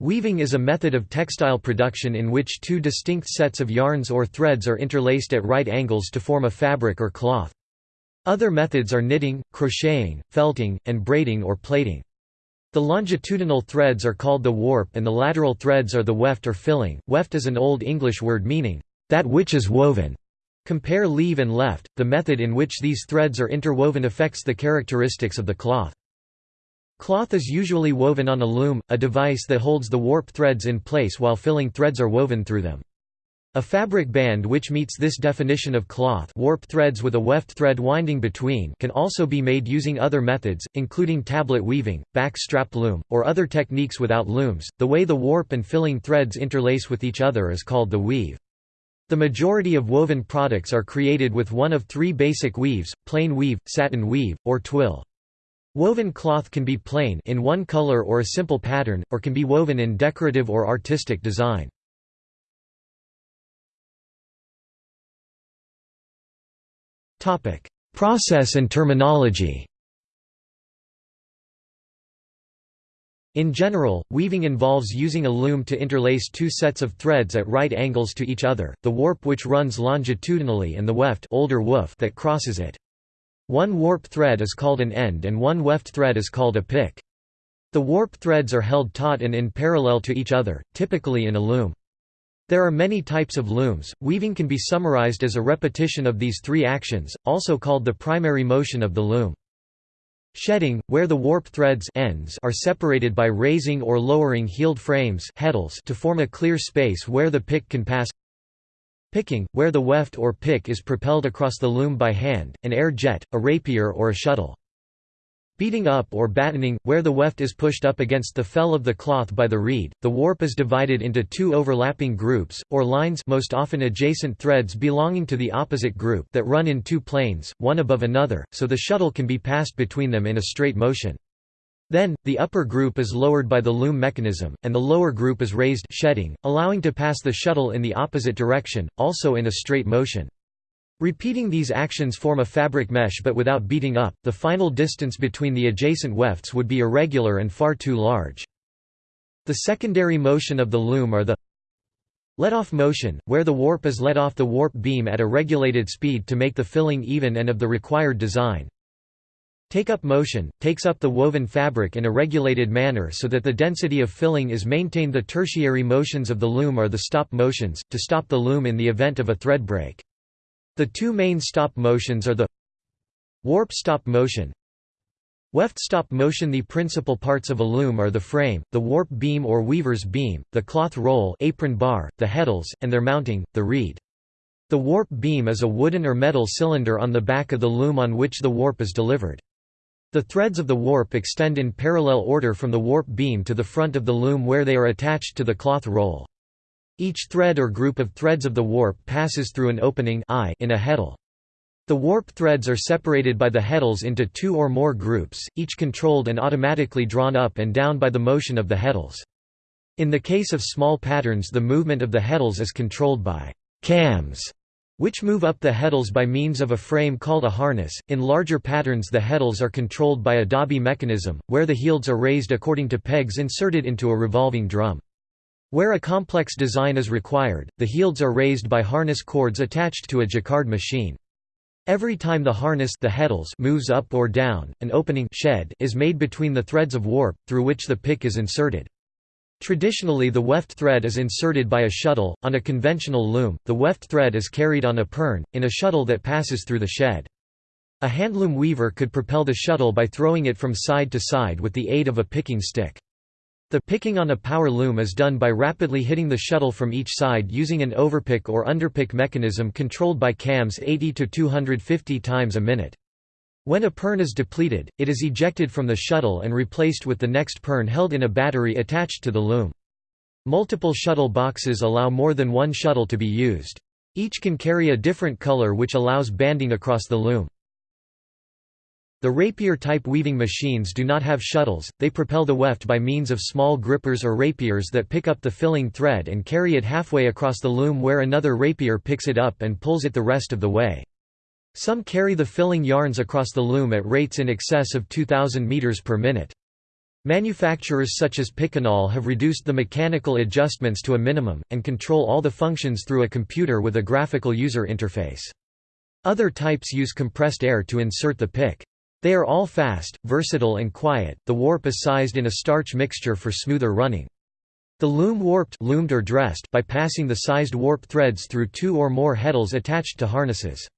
Weaving is a method of textile production in which two distinct sets of yarns or threads are interlaced at right angles to form a fabric or cloth. Other methods are knitting, crocheting, felting, and braiding or plaiting. The longitudinal threads are called the warp and the lateral threads are the weft or filling. Weft is an Old English word meaning, that which is woven. Compare leave and left. The method in which these threads are interwoven affects the characteristics of the cloth. Cloth is usually woven on a loom, a device that holds the warp threads in place while filling threads are woven through them. A fabric band which meets this definition of cloth warp threads with a weft thread winding between can also be made using other methods, including tablet weaving, back-strapped loom, or other techniques without looms. The way the warp and filling threads interlace with each other is called the weave. The majority of woven products are created with one of three basic weaves, plain weave, satin weave, or twill. Woven cloth can be plain in one color or a simple pattern, or can be woven in decorative or artistic design. Process and terminology In general, weaving involves using a loom to interlace two sets of threads at right angles to each other, the warp which runs longitudinally and the weft older woof that crosses it. One warp thread is called an end and one weft thread is called a pick. The warp threads are held taut and in parallel to each other, typically in a loom. There are many types of looms. Weaving can be summarized as a repetition of these three actions, also called the primary motion of the loom. Shedding, where the warp threads ends are separated by raising or lowering heald frames to form a clear space where the pick can pass Picking, where the weft or pick is propelled across the loom by hand, an air jet, a rapier or a shuttle. Beating up or battening, where the weft is pushed up against the fell of the cloth by the reed, the warp is divided into two overlapping groups, or lines most often adjacent threads belonging to the opposite group that run in two planes, one above another, so the shuttle can be passed between them in a straight motion. Then, the upper group is lowered by the loom mechanism, and the lower group is raised shedding, allowing to pass the shuttle in the opposite direction, also in a straight motion. Repeating these actions form a fabric mesh but without beating up, the final distance between the adjacent wefts would be irregular and far too large. The secondary motion of the loom are the let-off motion, where the warp is let off the warp beam at a regulated speed to make the filling even and of the required design, Take-up motion, takes up the woven fabric in a regulated manner so that the density of filling is maintained The tertiary motions of the loom are the stop motions, to stop the loom in the event of a thread break. The two main stop motions are the warp stop motion Weft stop motion The principal parts of a loom are the frame, the warp beam or weaver's beam, the cloth roll apron bar, the heddles, and their mounting, the reed. The warp beam is a wooden or metal cylinder on the back of the loom on which the warp is delivered. The threads of the warp extend in parallel order from the warp beam to the front of the loom where they are attached to the cloth roll. Each thread or group of threads of the warp passes through an opening in a heddle. The warp threads are separated by the heddles into two or more groups, each controlled and automatically drawn up and down by the motion of the heddles. In the case of small patterns the movement of the heddles is controlled by cams which move up the heddles by means of a frame called a harness. In larger patterns, the heddles are controlled by a dobby mechanism, where the healds are raised according to pegs inserted into a revolving drum. Where a complex design is required, the healds are raised by harness cords attached to a jacquard machine. Every time the harness the heddles moves up or down, an opening shed is made between the threads of warp, through which the pick is inserted. Traditionally the weft thread is inserted by a shuttle, on a conventional loom, the weft thread is carried on a pern, in a shuttle that passes through the shed. A handloom weaver could propel the shuttle by throwing it from side to side with the aid of a picking stick. The picking on a power loom is done by rapidly hitting the shuttle from each side using an overpick or underpick mechanism controlled by cams 80 to 250 times a minute. When a pern is depleted, it is ejected from the shuttle and replaced with the next pern held in a battery attached to the loom. Multiple shuttle boxes allow more than one shuttle to be used. Each can carry a different color which allows banding across the loom. The rapier-type weaving machines do not have shuttles, they propel the weft by means of small grippers or rapiers that pick up the filling thread and carry it halfway across the loom where another rapier picks it up and pulls it the rest of the way. Some carry the filling yarns across the loom at rates in excess of 2000 meters per minute. Manufacturers such as Picanol have reduced the mechanical adjustments to a minimum, and control all the functions through a computer with a graphical user interface. Other types use compressed air to insert the pick. They are all fast, versatile and quiet. The warp is sized in a starch mixture for smoother running. The loom warped loomed or dressed by passing the sized warp threads through two or more heddles attached to harnesses.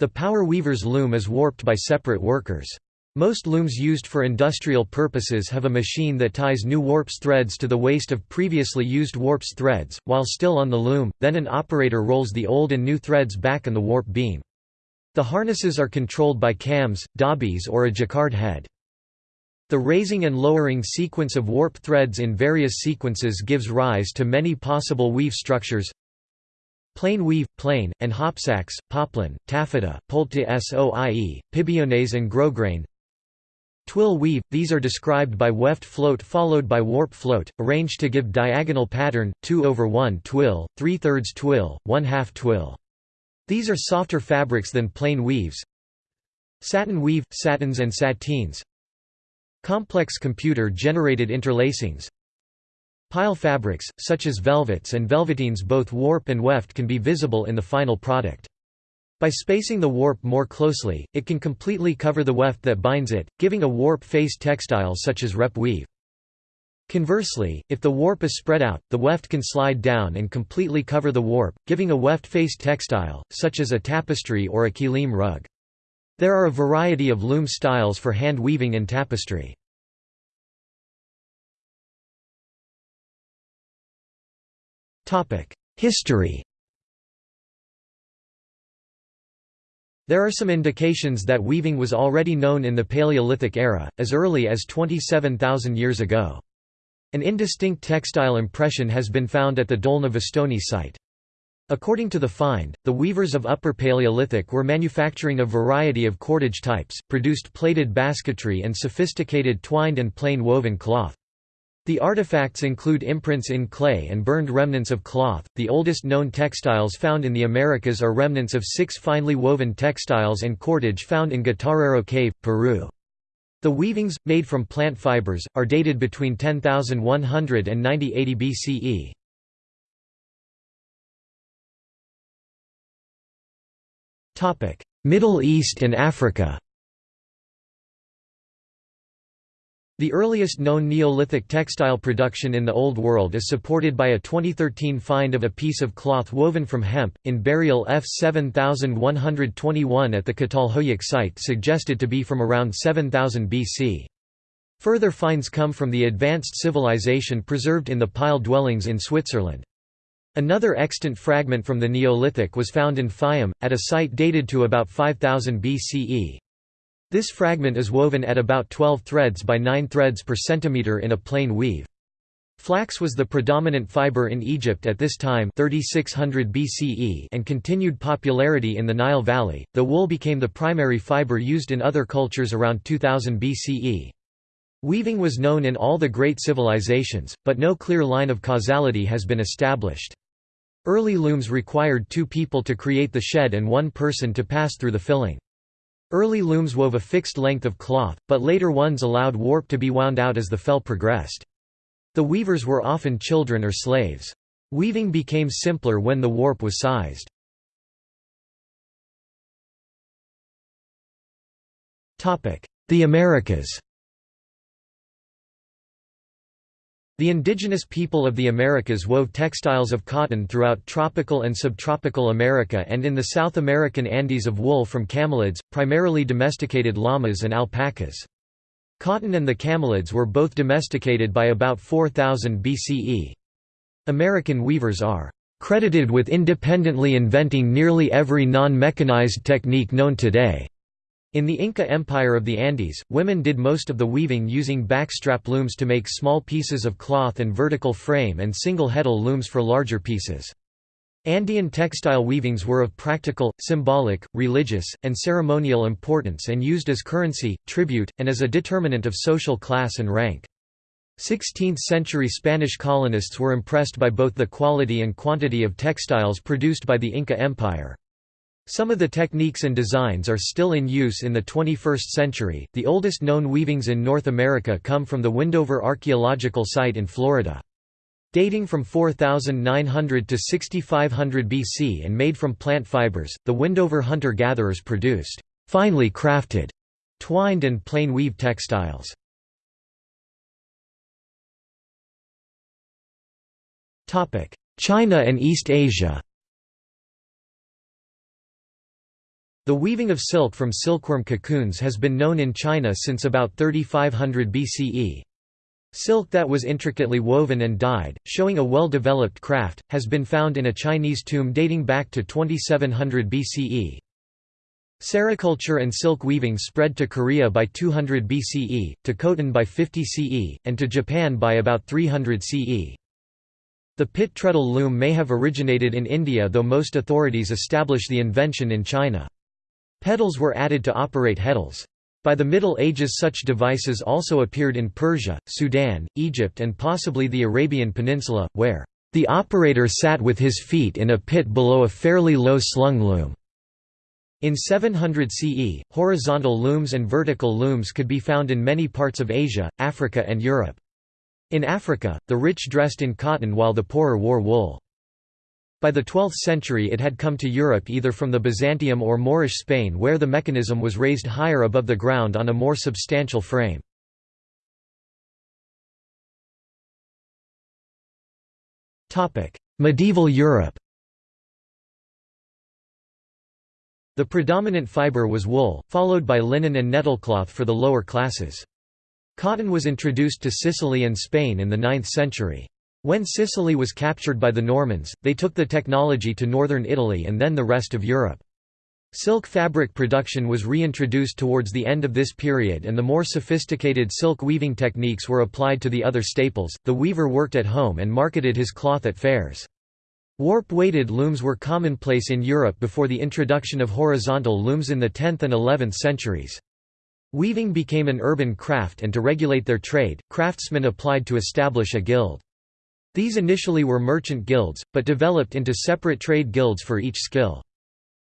The power weaver's loom is warped by separate workers. Most looms used for industrial purposes have a machine that ties new warps threads to the waste of previously used warps threads, while still on the loom, then an operator rolls the old and new threads back in the warp beam. The harnesses are controlled by cams, dobbies or a jacquard head. The raising and lowering sequence of warp threads in various sequences gives rise to many possible weave structures Plain weave, plain, and hopsacks, poplin, taffeta, polte soie, pibillonnaise and grosgrain Twill weave, these are described by weft float followed by warp float, arranged to give diagonal pattern, 2 over 1 twill, 3 thirds twill, 1 half twill. These are softer fabrics than plain weaves. Satin weave, satins and sateens. Complex computer-generated interlacings. Pile fabrics, such as velvets and velveteens both warp and weft can be visible in the final product. By spacing the warp more closely, it can completely cover the weft that binds it, giving a warp-faced textile such as rep weave. Conversely, if the warp is spread out, the weft can slide down and completely cover the warp, giving a weft-faced textile, such as a tapestry or a kilim rug. There are a variety of loom styles for hand weaving and tapestry. History There are some indications that weaving was already known in the Paleolithic era, as early as 27,000 years ago. An indistinct textile impression has been found at the Dolna site. According to the find, the weavers of Upper Paleolithic were manufacturing a variety of cordage types, produced plaited basketry and sophisticated twined and plain woven cloth. The artifacts include imprints in clay and burned remnants of cloth. The oldest known textiles found in the Americas are remnants of six finely woven textiles and cordage found in Guitarrero Cave, Peru. The weavings, made from plant fibers, are dated between 10,100 and 9080 BCE. Middle East and Africa The earliest known Neolithic textile production in the Old World is supported by a 2013 find of a piece of cloth woven from hemp, in burial F 7121 at the Catalhoyuk site suggested to be from around 7000 BC. Further finds come from the advanced civilization preserved in the pile dwellings in Switzerland. Another extant fragment from the Neolithic was found in Fayum, at a site dated to about 5000 BCE. This fragment is woven at about 12 threads by 9 threads per centimeter in a plain weave. Flax was the predominant fiber in Egypt at this time 3600 BCE and continued popularity in the Nile Valley, though wool became the primary fiber used in other cultures around 2000 BCE. Weaving was known in all the great civilizations, but no clear line of causality has been established. Early looms required two people to create the shed and one person to pass through the filling. Early looms wove a fixed length of cloth, but later ones allowed warp to be wound out as the fell progressed. The weavers were often children or slaves. Weaving became simpler when the warp was sized. The Americas The indigenous people of the Americas wove textiles of cotton throughout tropical and subtropical America and in the South American Andes of wool from camelids, primarily domesticated llamas and alpacas. Cotton and the camelids were both domesticated by about 4000 BCE. American weavers are credited with independently inventing nearly every non-mechanized technique known today. In the Inca Empire of the Andes, women did most of the weaving using backstrap looms to make small pieces of cloth and vertical frame and single heddle looms for larger pieces. Andean textile weavings were of practical, symbolic, religious, and ceremonial importance and used as currency, tribute, and as a determinant of social class and rank. 16th-century Spanish colonists were impressed by both the quality and quantity of textiles produced by the Inca Empire. Some of the techniques and designs are still in use in the 21st century. The oldest known weavings in North America come from the Windover Archaeological Site in Florida. Dating from 4900 to 6500 BC and made from plant fibers, the Windover hunter-gatherers produced finely crafted, twined and plain weave textiles. China and East Asia The weaving of silk from silkworm cocoons has been known in China since about 3500 BCE. Silk that was intricately woven and dyed, showing a well-developed craft, has been found in a Chinese tomb dating back to 2700 BCE. Sericulture and silk weaving spread to Korea by 200 BCE, to Khotan by 50 CE, and to Japan by about 300 CE. The pit treadle loom may have originated in India though most authorities establish the invention in China. Pedals were added to operate heddles. By the Middle Ages such devices also appeared in Persia, Sudan, Egypt and possibly the Arabian Peninsula, where, "...the operator sat with his feet in a pit below a fairly low slung loom." In 700 CE, horizontal looms and vertical looms could be found in many parts of Asia, Africa and Europe. In Africa, the rich dressed in cotton while the poorer wore wool. By the 12th century it had come to Europe either from the Byzantium or Moorish Spain where the mechanism was raised higher above the ground on a more substantial frame. Medieval Europe The predominant fibre was wool, followed by linen and nettlecloth for the lower classes. Cotton was introduced to Sicily and Spain in the 9th century. When Sicily was captured by the Normans, they took the technology to northern Italy and then the rest of Europe. Silk fabric production was reintroduced towards the end of this period and the more sophisticated silk weaving techniques were applied to the other staples. The weaver worked at home and marketed his cloth at fairs. Warp-weighted looms were commonplace in Europe before the introduction of horizontal looms in the 10th and 11th centuries. Weaving became an urban craft and to regulate their trade, craftsmen applied to establish a guild. These initially were merchant guilds, but developed into separate trade guilds for each skill.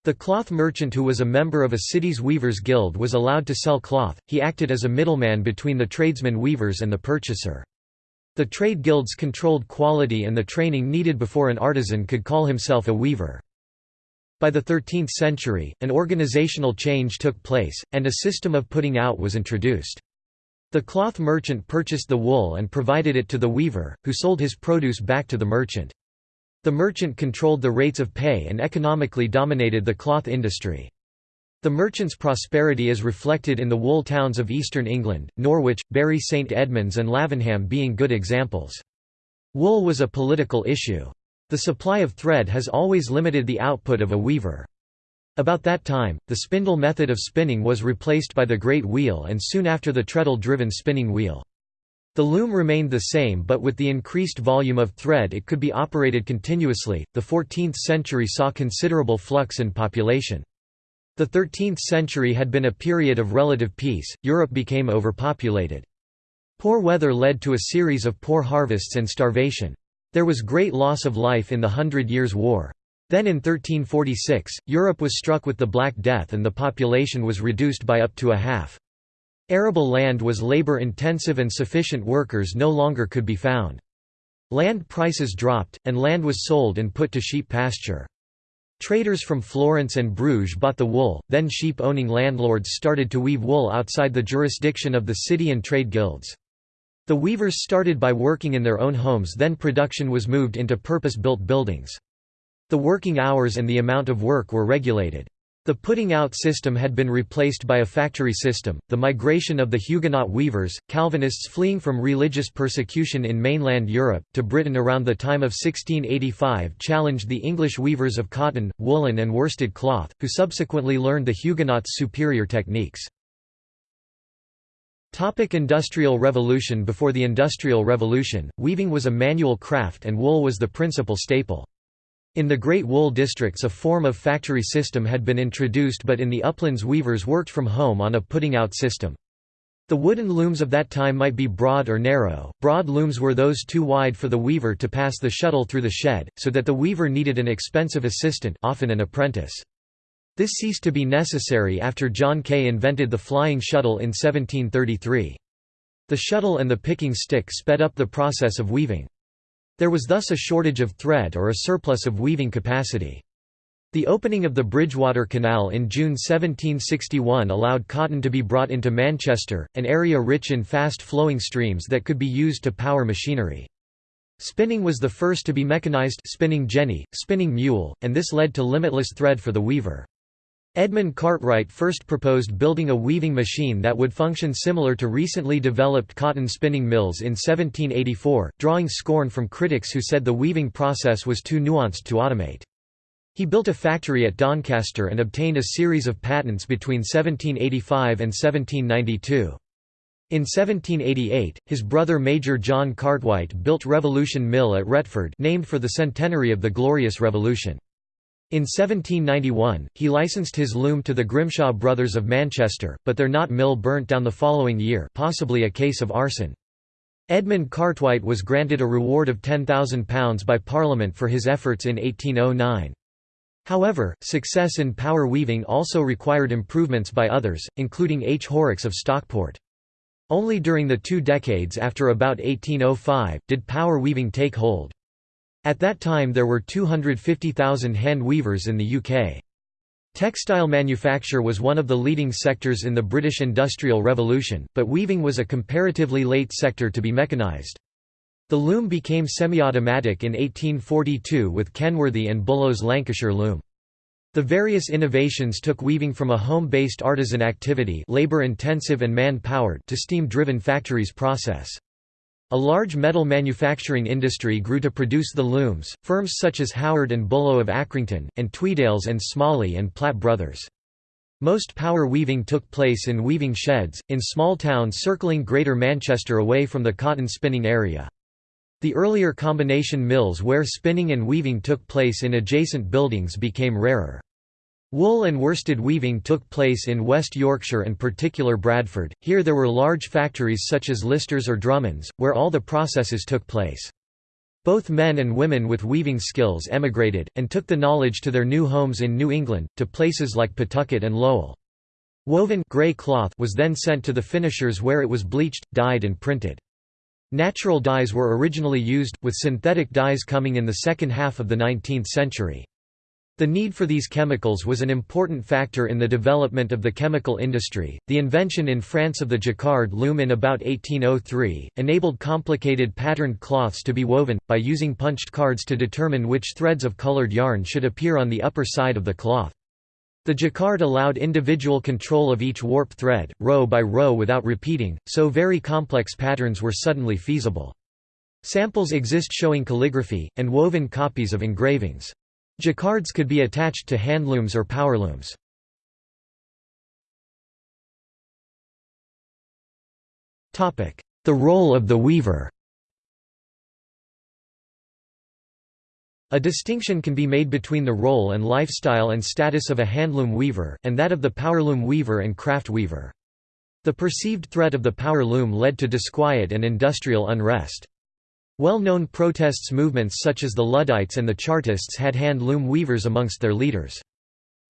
The cloth merchant who was a member of a city's weavers' guild was allowed to sell cloth, he acted as a middleman between the tradesmen weavers and the purchaser. The trade guilds controlled quality and the training needed before an artisan could call himself a weaver. By the 13th century, an organizational change took place, and a system of putting out was introduced. The cloth merchant purchased the wool and provided it to the weaver, who sold his produce back to the merchant. The merchant controlled the rates of pay and economically dominated the cloth industry. The merchant's prosperity is reflected in the wool towns of eastern England, Norwich, Bury St Edmunds and Lavenham being good examples. Wool was a political issue. The supply of thread has always limited the output of a weaver. About that time, the spindle method of spinning was replaced by the great wheel and soon after the treadle-driven spinning wheel. The loom remained the same but with the increased volume of thread it could be operated continuously. The 14th century saw considerable flux in population. The 13th century had been a period of relative peace, Europe became overpopulated. Poor weather led to a series of poor harvests and starvation. There was great loss of life in the Hundred Years' War. Then in 1346, Europe was struck with the Black Death and the population was reduced by up to a half. Arable land was labor-intensive and sufficient workers no longer could be found. Land prices dropped, and land was sold and put to sheep pasture. Traders from Florence and Bruges bought the wool, then sheep-owning landlords started to weave wool outside the jurisdiction of the city and trade guilds. The weavers started by working in their own homes then production was moved into purpose-built buildings. The working hours and the amount of work were regulated. The putting out system had been replaced by a factory system. The migration of the Huguenot weavers, Calvinists fleeing from religious persecution in mainland Europe, to Britain around the time of 1685 challenged the English weavers of cotton, woolen, and worsted cloth, who subsequently learned the Huguenots' superior techniques. Topic Industrial Revolution Before the Industrial Revolution, weaving was a manual craft and wool was the principal staple. In the Great Wool Districts a form of factory system had been introduced but in the uplands weavers worked from home on a putting-out system. The wooden looms of that time might be broad or narrow. Broad looms were those too wide for the weaver to pass the shuttle through the shed, so that the weaver needed an expensive assistant often an apprentice. This ceased to be necessary after John Kay invented the flying shuttle in 1733. The shuttle and the picking stick sped up the process of weaving. There was thus a shortage of thread or a surplus of weaving capacity. The opening of the Bridgewater Canal in June 1761 allowed cotton to be brought into Manchester, an area rich in fast-flowing streams that could be used to power machinery. Spinning was the first to be mechanized spinning jenny, spinning mule, and this led to limitless thread for the weaver. Edmund Cartwright first proposed building a weaving machine that would function similar to recently developed cotton spinning mills in 1784, drawing scorn from critics who said the weaving process was too nuanced to automate. He built a factory at Doncaster and obtained a series of patents between 1785 and 1792. In 1788, his brother Major John Cartwright built Revolution Mill at Retford named for the centenary of the Glorious Revolution. In 1791, he licensed his loom to the Grimshaw brothers of Manchester, but their Knott Mill burnt down the following year possibly a case of arson. Edmund Cartwright was granted a reward of £10,000 by Parliament for his efforts in 1809. However, success in power weaving also required improvements by others, including H. Horrocks of Stockport. Only during the two decades after about 1805, did power weaving take hold. At that time there were 250,000 hand weavers in the UK. Textile manufacture was one of the leading sectors in the British Industrial Revolution, but weaving was a comparatively late sector to be mechanised. The loom became semi-automatic in 1842 with Kenworthy and Bullough's Lancashire loom. The various innovations took weaving from a home-based artisan activity labor-intensive and man-powered to steam-driven factories process. A large metal manufacturing industry grew to produce the looms, firms such as Howard and Bullough of Accrington, and Tweedales and Smalley and Platt Brothers. Most power weaving took place in weaving sheds, in small towns circling Greater Manchester away from the cotton spinning area. The earlier combination mills where spinning and weaving took place in adjacent buildings became rarer. Wool and worsted weaving took place in West Yorkshire and particular Bradford, here there were large factories such as Lister's or Drummond's, where all the processes took place. Both men and women with weaving skills emigrated, and took the knowledge to their new homes in New England, to places like Pawtucket and Lowell. Woven gray cloth was then sent to the finishers where it was bleached, dyed and printed. Natural dyes were originally used, with synthetic dyes coming in the second half of the 19th century. The need for these chemicals was an important factor in the development of the chemical industry. The invention in France of the jacquard loom in about 1803 enabled complicated patterned cloths to be woven, by using punched cards to determine which threads of colored yarn should appear on the upper side of the cloth. The jacquard allowed individual control of each warp thread, row by row without repeating, so very complex patterns were suddenly feasible. Samples exist showing calligraphy, and woven copies of engravings. Jacquards could be attached to handlooms or powerlooms. The role of the weaver A distinction can be made between the role and lifestyle and status of a handloom weaver, and that of the powerloom weaver and craft weaver. The perceived threat of the power loom led to disquiet and industrial unrest. Well-known protests movements such as the Luddites and the Chartists had hand-loom weavers amongst their leaders.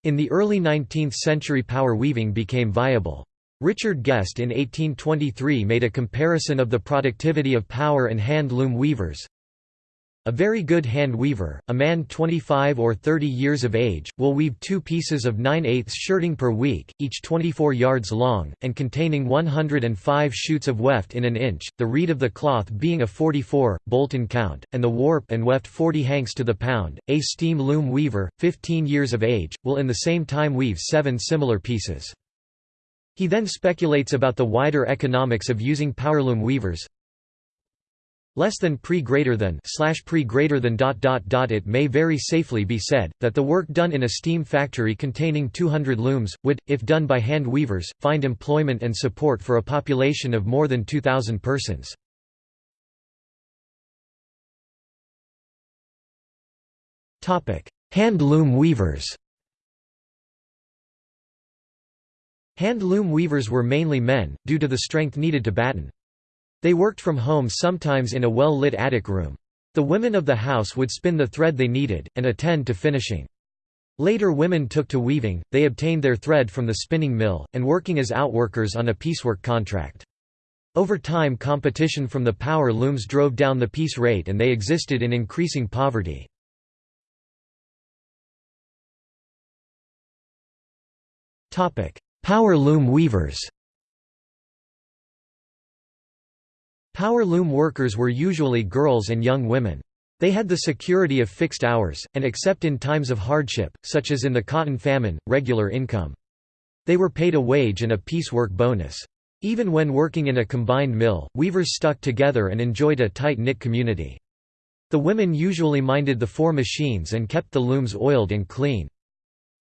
In the early 19th century power weaving became viable. Richard Guest in 1823 made a comparison of the productivity of power and hand-loom weavers, a very good hand weaver, a man 25 or 30 years of age, will weave two pieces of 9 8 shirting per week, each 24 yards long, and containing 105 shoots of weft in an inch, the reed of the cloth being a 44, Bolton count, and the warp and weft 40 hanks to the pound. A steam loom weaver, 15 years of age, will in the same time weave seven similar pieces. He then speculates about the wider economics of using powerloom weavers, less than pre greater than slash pre greater than dot dot dot it may very safely be said that the work done in a steam factory containing 200 looms would if done by hand weavers find employment and support for a population of more than 2000 persons. Topic hand loom weavers. Hand loom weavers were mainly men due to the strength needed to batten they worked from home sometimes in a well-lit attic room. The women of the house would spin the thread they needed, and attend to finishing. Later women took to weaving, they obtained their thread from the spinning mill, and working as outworkers on a piecework contract. Over time competition from the power looms drove down the piece rate and they existed in increasing poverty. Power loom weavers Power loom workers were usually girls and young women. They had the security of fixed hours, and except in times of hardship, such as in the cotton famine, regular income. They were paid a wage and a piecework bonus. Even when working in a combined mill, weavers stuck together and enjoyed a tight-knit community. The women usually minded the four machines and kept the looms oiled and clean.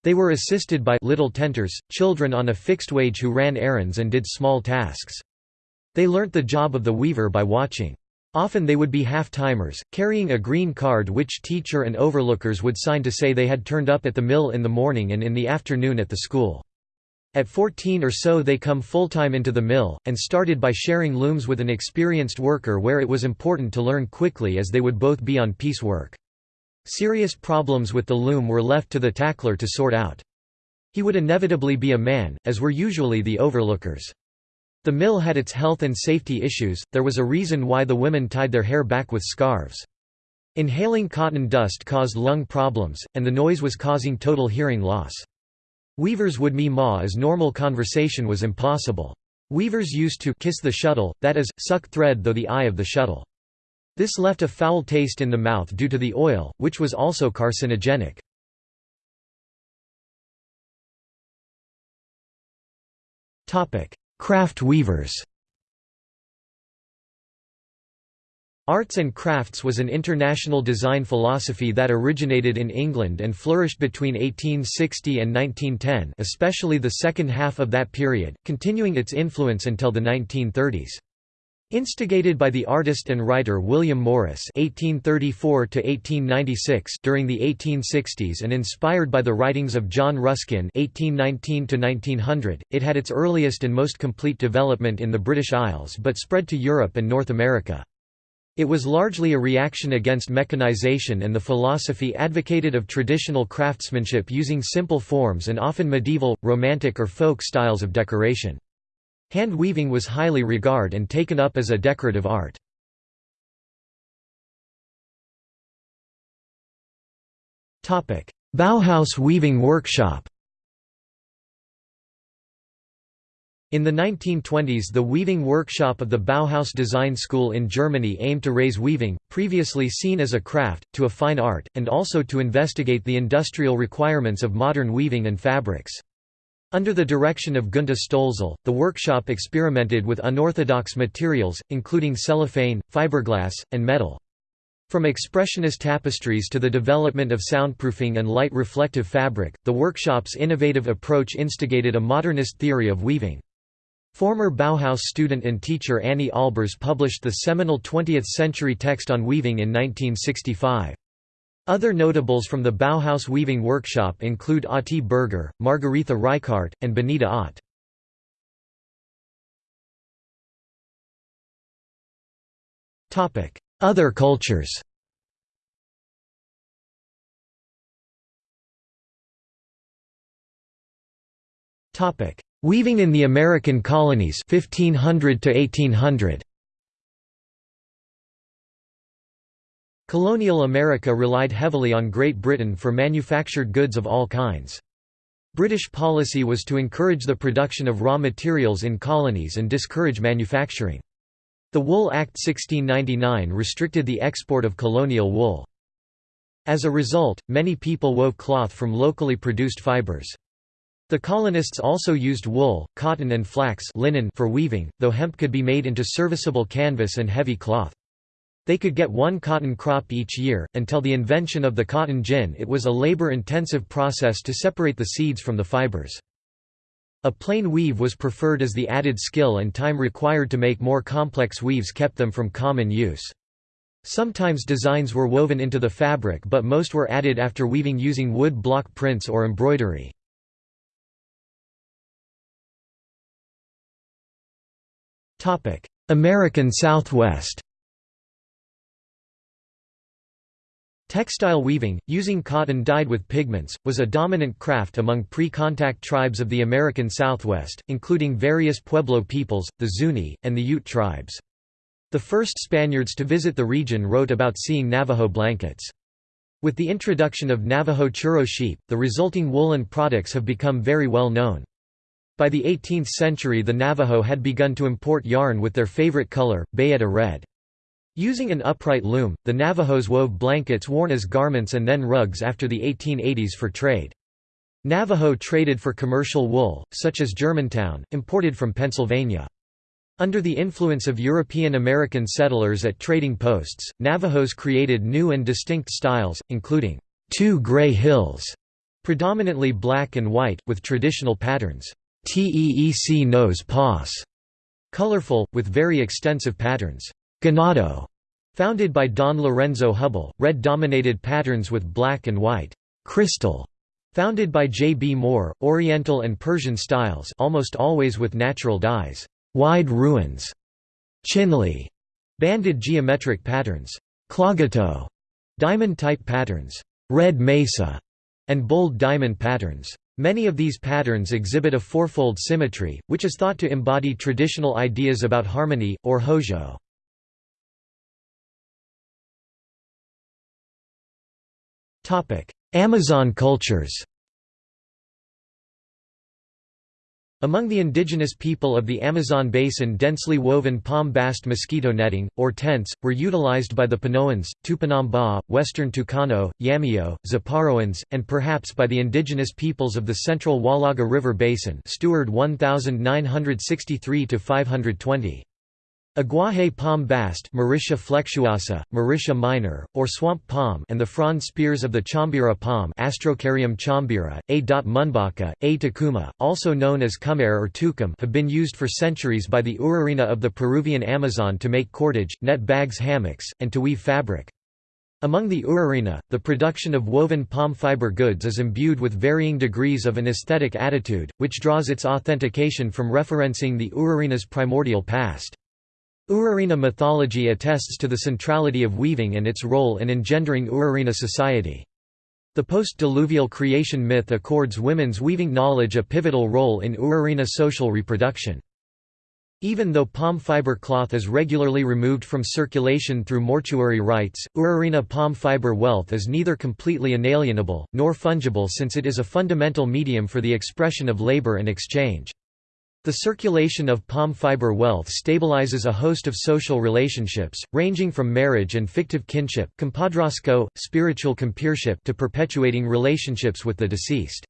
They were assisted by little tenters, children on a fixed wage who ran errands and did small tasks. They learnt the job of the weaver by watching. Often they would be half-timers, carrying a green card which teacher and overlookers would sign to say they had turned up at the mill in the morning and in the afternoon at the school. At 14 or so they come full-time into the mill, and started by sharing looms with an experienced worker where it was important to learn quickly as they would both be on piecework. Serious problems with the loom were left to the tackler to sort out. He would inevitably be a man, as were usually the overlookers. The mill had its health and safety issues, there was a reason why the women tied their hair back with scarves. Inhaling cotton dust caused lung problems, and the noise was causing total hearing loss. Weavers would me-maw as normal conversation was impossible. Weavers used to kiss the shuttle, that is, suck thread though the eye of the shuttle. This left a foul taste in the mouth due to the oil, which was also carcinogenic. Craft weavers Arts and crafts was an international design philosophy that originated in England and flourished between 1860 and 1910 especially the second half of that period, continuing its influence until the 1930s. Instigated by the artist and writer William Morris (1834–1896) during the 1860s and inspired by the writings of John Ruskin (1819–1900), it had its earliest and most complete development in the British Isles, but spread to Europe and North America. It was largely a reaction against mechanization and the philosophy advocated of traditional craftsmanship using simple forms and often medieval, romantic or folk styles of decoration. Hand weaving was highly regarded and taken up as a decorative art. Bauhaus Weaving Workshop In the 1920s the weaving workshop of the Bauhaus Design School in Germany aimed to raise weaving, previously seen as a craft, to a fine art, and also to investigate the industrial requirements of modern weaving and fabrics. Under the direction of Gunta Stölzl, the workshop experimented with unorthodox materials, including cellophane, fiberglass, and metal. From expressionist tapestries to the development of soundproofing and light reflective fabric, the workshop's innovative approach instigated a modernist theory of weaving. Former Bauhaus student and teacher Anni Albers published the seminal 20th-century text on weaving in 1965. Other notables from the Bauhaus weaving workshop include Otti Berger, Margaretha Reichardt, and Benita Otte. Other cultures Weaving in the American colonies 1500 to 1800 Colonial America relied heavily on Great Britain for manufactured goods of all kinds. British policy was to encourage the production of raw materials in colonies and discourage manufacturing. The Wool Act 1699 restricted the export of colonial wool. As a result, many people wove cloth from locally produced fibers. The colonists also used wool, cotton and flax linen for weaving, though hemp could be made into serviceable canvas and heavy cloth. They could get one cotton crop each year. Until the invention of the cotton gin, it was a labor intensive process to separate the seeds from the fibers. A plain weave was preferred as the added skill and time required to make more complex weaves kept them from common use. Sometimes designs were woven into the fabric but most were added after weaving using wood block prints or embroidery. American Southwest Textile weaving, using cotton dyed with pigments, was a dominant craft among pre-contact tribes of the American Southwest, including various Pueblo peoples, the Zuni, and the Ute tribes. The first Spaniards to visit the region wrote about seeing Navajo blankets. With the introduction of Navajo churro sheep, the resulting woolen products have become very well known. By the 18th century the Navajo had begun to import yarn with their favorite color, bayeta red. Using an upright loom, the Navajos wove blankets worn as garments and then rugs after the 1880s for trade. Navajo traded for commercial wool, such as Germantown, imported from Pennsylvania. Under the influence of European American settlers at trading posts, Navajos created new and distinct styles, including two gray hills, predominantly black and white, with traditional patterns, Teec Nos Pos, colorful, with very extensive patterns. Ganado, founded by Don Lorenzo Hubbell, red-dominated patterns with black and white. Crystal, founded by J. B. Moore, Oriental and Persian styles almost always with natural dyes. Wide ruins. Chinle, banded geometric patterns. Klagetoh, diamond-type patterns. Red Mesa, and bold diamond patterns. Many of these patterns exhibit a fourfold symmetry, which is thought to embody traditional ideas about harmony, or hózhó. Amazon cultures Among the indigenous people of the Amazon basin densely woven palm-bast mosquito netting, or tents, were utilized by the Panoans, Tupinamba, Western Tucano, Yameo, Zaparoans, and perhaps by the indigenous peoples of the central Huallaga River Basin Stewart 1963–520. Aguaje palm bast Mauritia flexuosa, Mauritia minor, or swamp palm and the frond spears of the chambira palm Astrocaryum chambira, A. munbaca, A. tucuma, also known as cumare or tucum have been used for centuries by the Urarina of the Peruvian Amazon to make cordage, net bags hammocks, and to weave fabric. Among the Urarina, the production of woven palm fiber goods is imbued with varying degrees of an aesthetic attitude, which draws its authentication from referencing the Urarina's primordial past. Urarina mythology attests to the centrality of weaving and its role in engendering Urarina society. The post-diluvial creation myth accords women's weaving knowledge a pivotal role in Urarina social reproduction. Even though palm fiber cloth is regularly removed from circulation through mortuary rites, Urarina palm fiber wealth is neither completely inalienable, nor fungible since it is a fundamental medium for the expression of labor and exchange. The circulation of palm fiber wealth stabilizes a host of social relationships, ranging from marriage and fictive kinship spiritual compeership to perpetuating relationships with the deceased.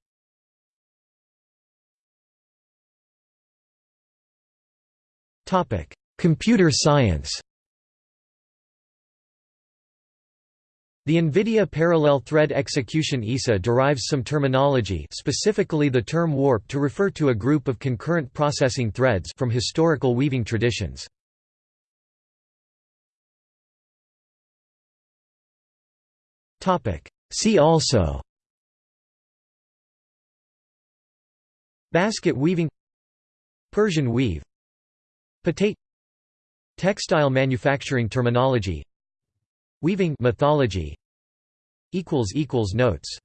Computer science The NVIDIA Parallel Thread Execution ISA derives some terminology specifically the term warp to refer to a group of concurrent processing threads from historical weaving traditions. See also Basket weaving Persian weave Patate Textile manufacturing terminology Weaving mythology equals equals notes